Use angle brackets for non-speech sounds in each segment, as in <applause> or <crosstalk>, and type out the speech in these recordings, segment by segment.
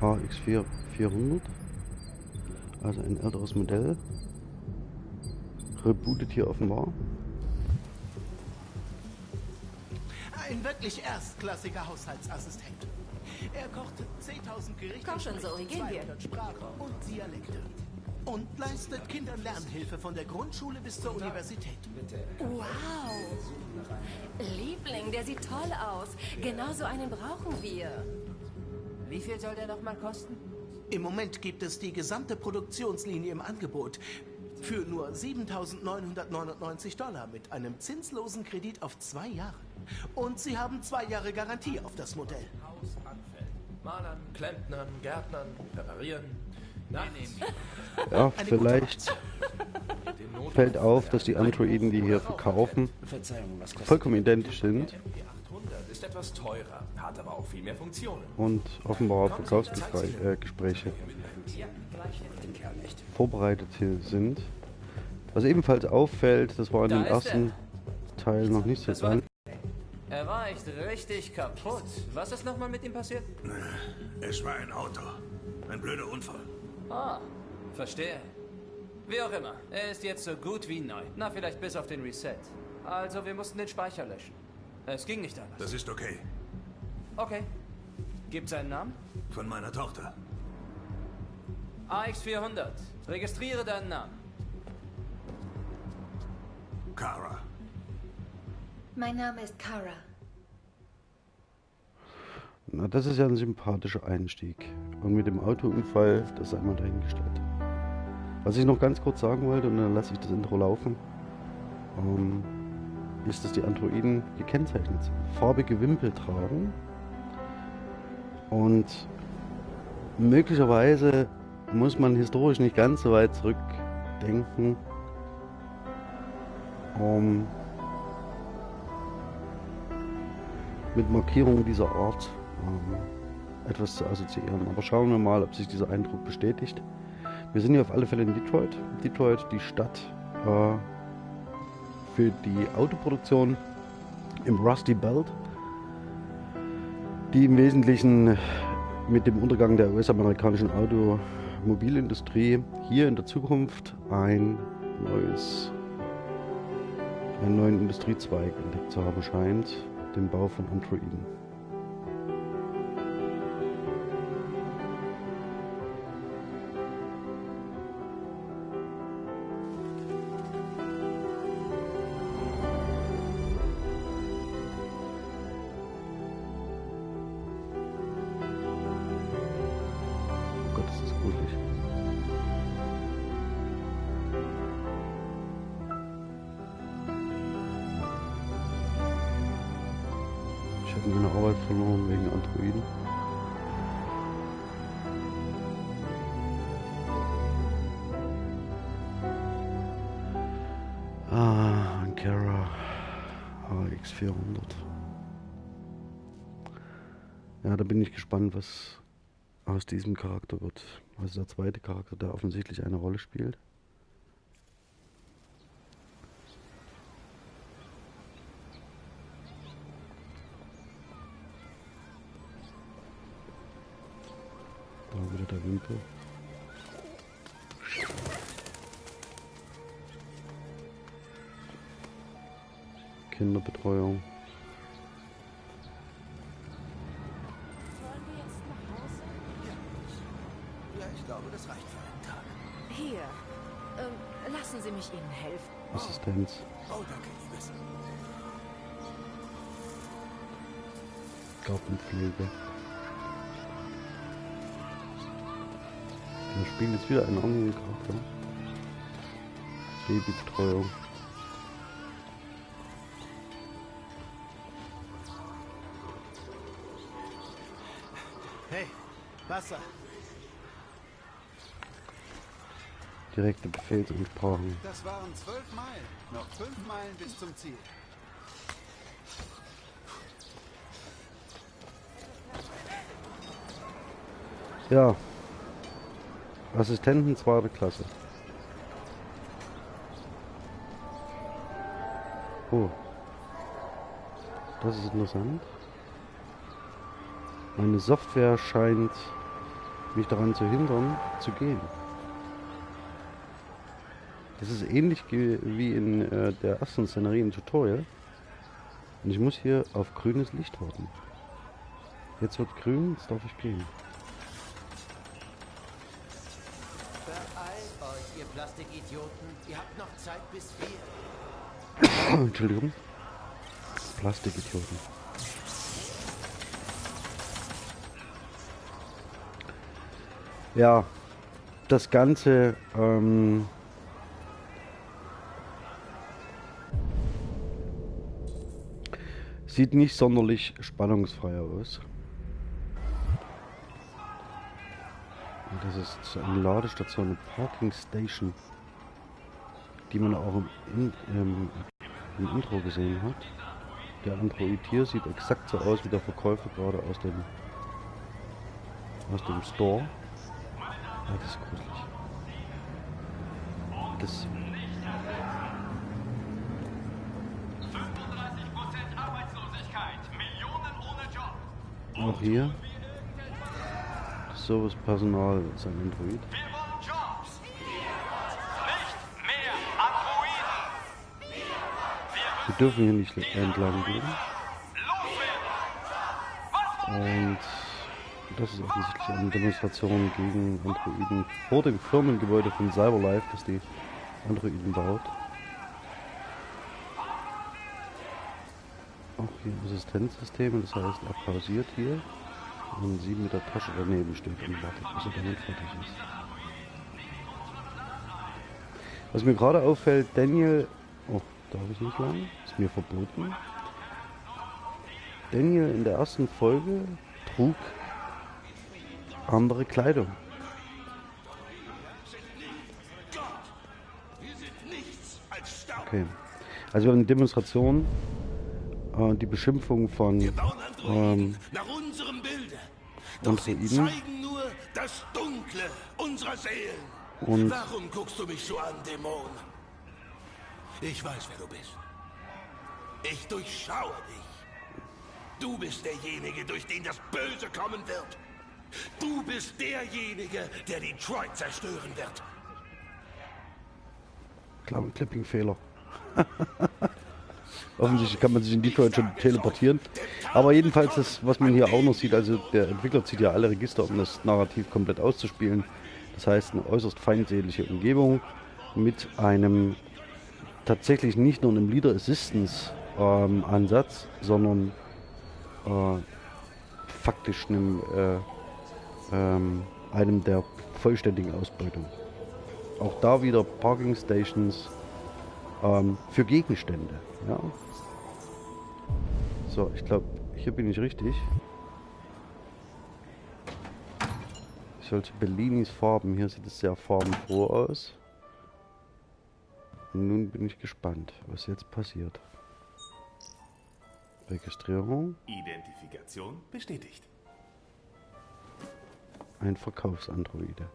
AX4 400. Also ein älteres Modell. Rebootet hier offenbar. Ein wirklich erstklassiger Haushaltsassistent. Er kocht 10.000 Gerichte, Komm schon, Zoe, gehen wir. 200 Sprachen und Dialekte. Und leistet Kindern Lernhilfe von der Grundschule bis zur Universität. Wow. Liebling, der sieht toll aus. Genau so einen brauchen wir. Wie viel soll der nochmal kosten? Im Moment gibt es die gesamte Produktionslinie im Angebot für nur 7.999 Dollar mit einem zinslosen Kredit auf zwei Jahre. Und Sie haben zwei Jahre Garantie auf das Modell. Haus anfällt. Malern, Klempnern, Gärtnern, reparieren. Nachts <laughs> Ja, vielleicht fällt auf, dass die Androiden, die hier verkaufen, vollkommen identisch sind MP800 ist etwas teurer, hat aber auch viel mehr Funktionen. und offenbar Verkaufsgespräche äh, vorbereitet hier sind. Was ebenfalls auffällt, das war in Da dem ersten Teil noch nicht so dran. Er war echt richtig kaputt. Was ist nochmal mit ihm passiert? Es war ein Auto. Ein blöder Unfall. Ah, verstehe. Wie auch immer, er ist jetzt so gut wie neu. Na, vielleicht bis auf den Reset. Also, wir mussten den Speicher löschen. Es ging nicht anders. Das ist okay. Okay. Gibt's einen Namen? Von meiner Tochter. AX400. Registriere deinen Namen. Kara. Mein Name ist Kara. Na, das ist ja ein sympathischer Einstieg. Und mit dem Autounfall, das sei mal dahingestellt. Was ich noch ganz kurz sagen wollte, und dann lasse ich das Intro laufen, ähm, ist, dass die Androiden gekennzeichnet sind. Farbige Wimpel tragen. Und möglicherweise muss man historisch nicht ganz so weit zurückdenken, um mit Markierungen dieser Art ähm, etwas zu assoziieren. Aber schauen wir mal, ob sich dieser Eindruck bestätigt. Wir sind hier auf alle Fälle in Detroit. Detroit, die Stadt äh, für die Autoproduktion im Rusty Belt, die im Wesentlichen mit dem Untergang der US-amerikanischen Automobilindustrie hier in der Zukunft ein neues, einen neuen Industriezweig entdeckt zu haben scheint, den Bau von Androiden. Habe meine Arbeit verloren wegen Androiden. Ah, Ankara AX400. Ja, da bin ich gespannt, was aus diesem Charakter wird. Also der zweite Charakter, der offensichtlich eine Rolle spielt. Da wieder der Wimpel. Kinderbetreuung. Wollen wir jetzt nach Hause? Ja, ich glaube, das reicht für einen Tag. Hier. Ähm, lassen Sie mich Ihnen helfen. Assistenz. Oh, danke, Liebes. Gartenpflege. Wir spielen jetzt wieder einen anderen Charakter. Babybetreuung. Hey, Wasser. Direkte Befehlsansprachen. Das waren zwölf Meilen. Noch fünf Meilen bis zum Ziel. Ja. Assistenten zweite Klasse. Oh. Das ist interessant. Meine Software scheint mich daran zu hindern, zu gehen. Das ist ähnlich wie in äh, der ersten Szenerie im Tutorial. Und ich muss hier auf grünes Licht warten. Jetzt wird grün, jetzt darf ich gehen. Beeilt euch, ihr Plastikidioten. Ihr habt noch Zeit bis vier. <coughs> Entschuldigung. Plastikidioten. Ja, das Ganze ähm, sieht nicht sonderlich spannungsfrei aus. Und das ist eine Ladestation, eine Parking Station, die man auch im, in, ähm, im Intro gesehen hat. Der Android hier sieht exakt so aus wie der Verkäufer gerade aus dem aus dem Store. Ja, das ist gruselig. Das auch hier Servicepersonal ist ein Android. Wir dürfen hier nicht entlang gehen. Und das ist offensichtlich eine Demonstration gegen Androiden vor dem Firmengebäude von Cyberlife, das die Androiden baut. Auch hier Assistenzsysteme, das heißt, er pausiert hier und sie mit der Tasche daneben steht und wartet, bis er damit fertig ist. Was mir gerade auffällt, Daniel, oh, darf ich nicht lang, ist mir verboten. Daniel in der ersten Folge trug andere Kleidung. Okay. Also wir haben eine Demonstration, äh, die Beschimpfung von ähm. Doch sie zeigen nur das Dunkle unserer Seelen. Und Warum guckst du mich so an, Dämon? Ich weiß, wer du bist. Ich durchschaue dich. Du bist derjenige, durch den das Böse kommen wird. Du bist derjenige, der Detroit zerstören wird. Klar, Clipping-Fehler. <laughs> Offensichtlich kann man sich in Detroit schon teleportieren. Aber jedenfalls, das, was man hier auch noch sieht, also der Entwickler zieht ja alle Register, um das Narrativ komplett auszuspielen. Das heißt, eine äußerst feindselige Umgebung mit einem tatsächlich nicht nur einem Leader Assistance ähm, Ansatz, sondern äh, faktisch einem, äh, ähm, einem der vollständigen Ausbeutung. Auch da wieder Parking Stations ähm, für Gegenstände. Ja. So, ich glaube, hier bin ich richtig. Ich sollte Bellinis Farben. Hier sieht es sehr farbenfroh aus. Und nun bin ich gespannt, was jetzt passiert. Registrierung. Identifikation bestätigt. Ein Verkaufsandroide.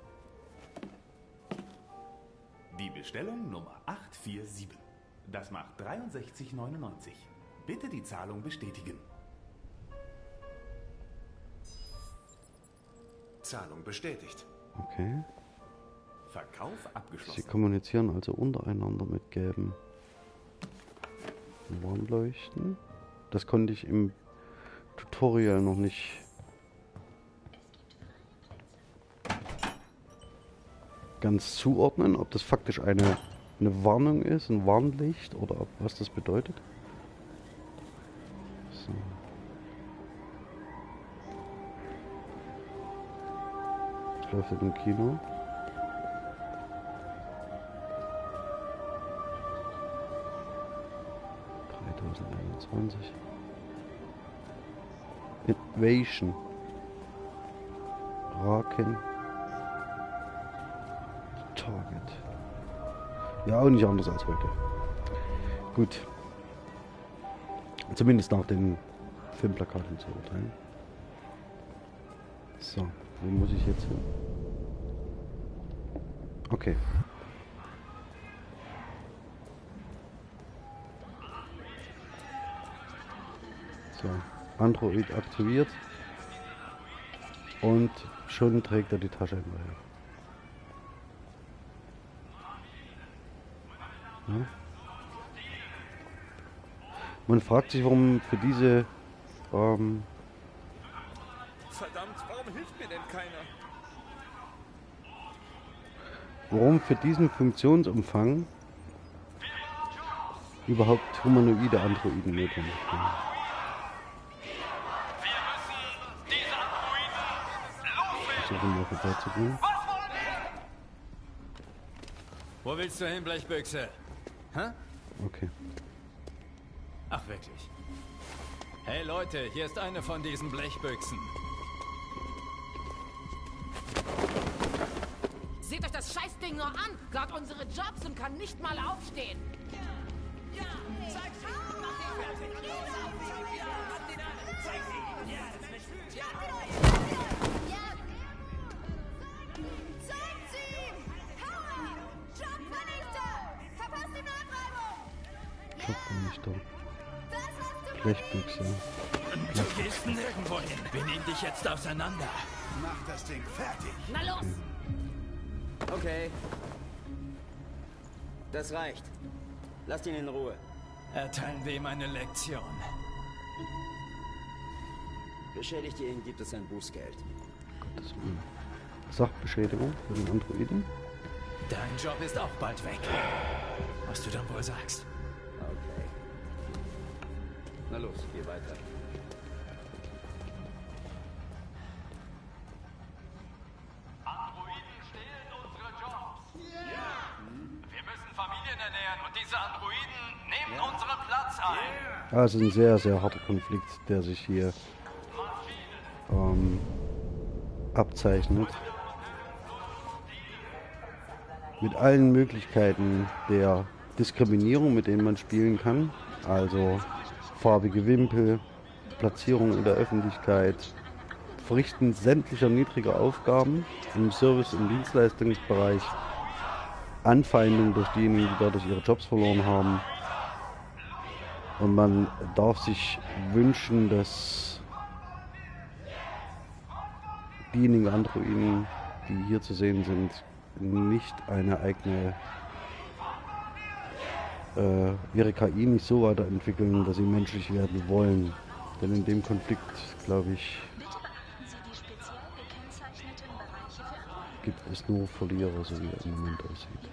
Die Bestellung Nummer 847. Das macht 63,99. Bitte die Zahlung bestätigen. Zahlung bestätigt. Okay. Verkauf Sie abgeschlossen. kommunizieren also untereinander mit gelben Warnleuchten. Das konnte ich im Tutorial noch nicht ganz zuordnen, ob das faktisch eine, eine Warnung ist, ein Warnlicht oder ob, was das bedeutet. So. Ich läuft im Kino. Invasion. Raken. Target. Ja, auch nicht anders als heute. Gut. Zumindest nach den Filmplakaten zu urteilen. So, wo muss ich jetzt hin? Okay. So, Android aktiviert. Und schon trägt er die Tasche hinterher. Ja. Man fragt sich, warum für diese ähm, Verdammt, warum hilft mir denn keiner? warum für diesen Funktionsumfang überhaupt humanoide Androiden notwendig sind. Versuchen mal vorbeizugehen. Wo willst du hin, Blechbüchse? Hä? Okay. Ach, wirklich. Hey Leute, hier ist eine von diesen Blechbüchsen. Seht euch das Scheißding nur an! Glaubt unsere Jobs und kann nicht mal aufstehen. Jobvernichter. Blechbüchse. Du gehst nirgendwo hin. Wir nehmen dich jetzt auseinander. Mach das Ding fertig. Na los! Okay. Das reicht. Lasst ihn in Ruhe. Erteilen wir ihm eine Lektion. Beschädigt ihr ihn, gibt es ein Bußgeld. Das ist eine Sachbeschädigung für den Androiden. Dein Job ist auch bald weg. Was du dann wohl sagst. Na los, geh weiter. Androiden stehlen unsere Jobs. Ja. Wir müssen Familien ernähren und diese Androiden nehmen unseren Platz ein. Also ein sehr, sehr harter Konflikt, der sich hier ähm, abzeichnet. Mit allen Möglichkeiten der Diskriminierung, mit denen man spielen kann. Also farbige Wimpel, Platzierung in der Öffentlichkeit, Verrichten sämtlicher niedriger Aufgaben im Service- und Dienstleistungsbereich, Anfeindung durch diejenigen, die dadurch ihre Jobs verloren haben. Und man darf sich wünschen, dass diejenigen Androiden, die hier zu sehen sind, nicht eine eigene ihre KI nicht so weiterentwickeln, dass sie menschlich werden wollen. Denn in dem Konflikt, glaube ich, gibt es nur Verlierer, so wie er im Moment aussieht.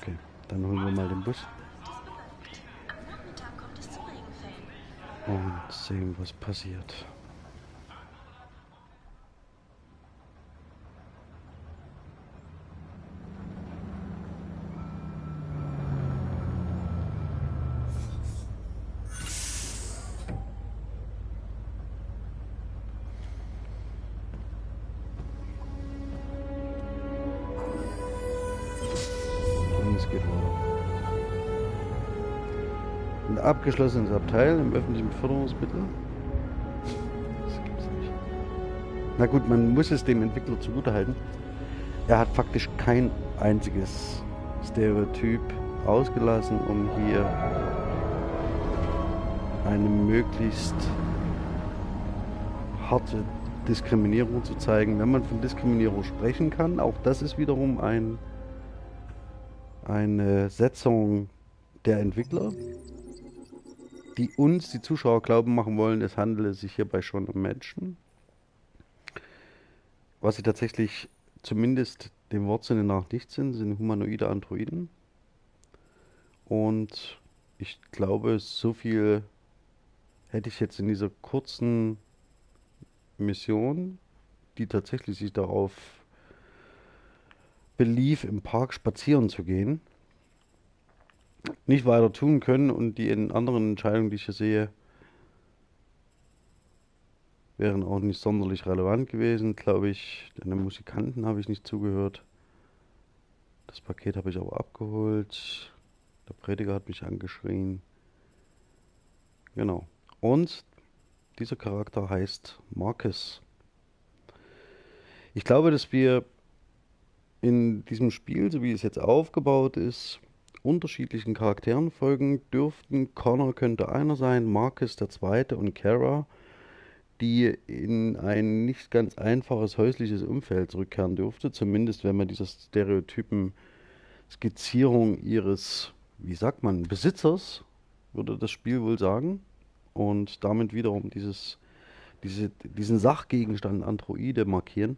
Okay, dann holen wir mal den Bus. Und sehen, was passiert. Abgeschlossenes Abteil im öffentlichen Beförderungsmittel. Das gibt's nicht. Na gut, man muss es dem Entwickler zugutehalten. Er hat faktisch kein einziges Stereotyp ausgelassen, um hier eine möglichst harte Diskriminierung zu zeigen, wenn man von Diskriminierung sprechen kann. Auch das ist wiederum ein, eine Setzung der Entwickler, die uns, die Zuschauer, glauben machen wollen, es handele sich hierbei schon um Menschen. Was sie tatsächlich zumindest dem Wortsinne nach nicht sind, sind humanoide Androiden. Und ich glaube, so viel hätte ich jetzt in dieser kurzen Mission, die tatsächlich sich darauf belief, im Park spazieren zu gehen, nicht weiter tun können und die anderen Entscheidungen, die ich hier sehe, wären auch nicht sonderlich relevant gewesen, glaube ich. Den Musikanten habe ich nicht zugehört. Das Paket habe ich aber abgeholt. Der Prediger hat mich angeschrien. Genau. Und dieser Charakter heißt Marcus. Ich glaube, dass wir in diesem Spiel, so wie es jetzt aufgebaut ist, unterschiedlichen Charakteren folgen dürften. Connor könnte einer sein, Marcus der zweite und Kara die in ein nicht ganz einfaches häusliches Umfeld zurückkehren durfte, zumindest wenn man dieser Stereotypen Skizzierung ihres, wie sagt man, Besitzers, würde das Spiel wohl sagen, und damit wiederum dieses, diese, diesen Sachgegenstand Androide markieren,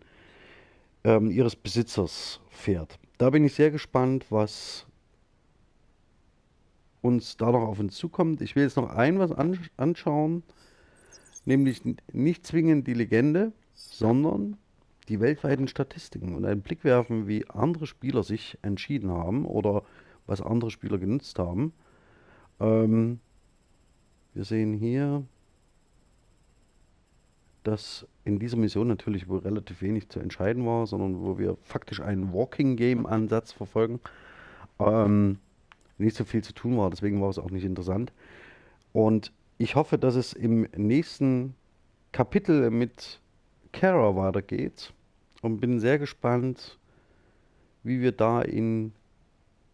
ähm, ihres Besitzers fährt. Da bin ich sehr gespannt, was uns da noch auf uns zukommt. Ich will jetzt noch ein was anschauen, nämlich nicht zwingend die Legende, sondern die weltweiten Statistiken und einen Blick werfen, wie andere Spieler sich entschieden haben oder was andere Spieler genutzt haben. Ähm, wir sehen hier, dass in dieser Mission natürlich wohl relativ wenig zu entscheiden war, sondern wo wir faktisch einen Walking Game Ansatz verfolgen. Ähm, nicht so viel zu tun war, deswegen war es auch nicht interessant. Und ich hoffe, dass es im nächsten Kapitel mit Kara weitergeht und bin sehr gespannt, wie wir da in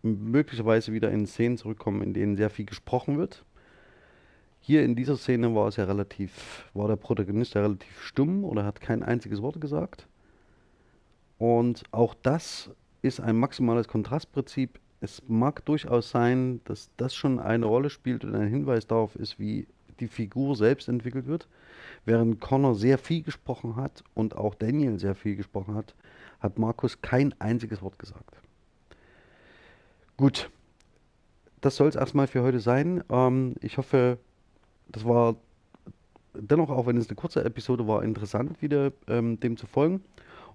möglicherweise wieder in Szenen zurückkommen, in denen sehr viel gesprochen wird. Hier in dieser Szene war es ja relativ, war der Protagonist ja relativ stumm oder hat kein einziges Wort gesagt. Und auch das ist ein maximales Kontrastprinzip. Es mag durchaus sein, dass das schon eine Rolle spielt und ein Hinweis darauf ist, wie die Figur selbst entwickelt wird. Während Connor sehr viel gesprochen hat und auch Daniel sehr viel gesprochen hat, hat Markus kein einziges Wort gesagt. Gut, das soll es erstmal für heute sein. Ähm, ich hoffe, das war dennoch, auch wenn es eine kurze Episode war, interessant, wieder ähm, dem zu folgen.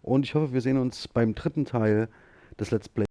Und ich hoffe, wir sehen uns beim dritten Teil des Let's Play.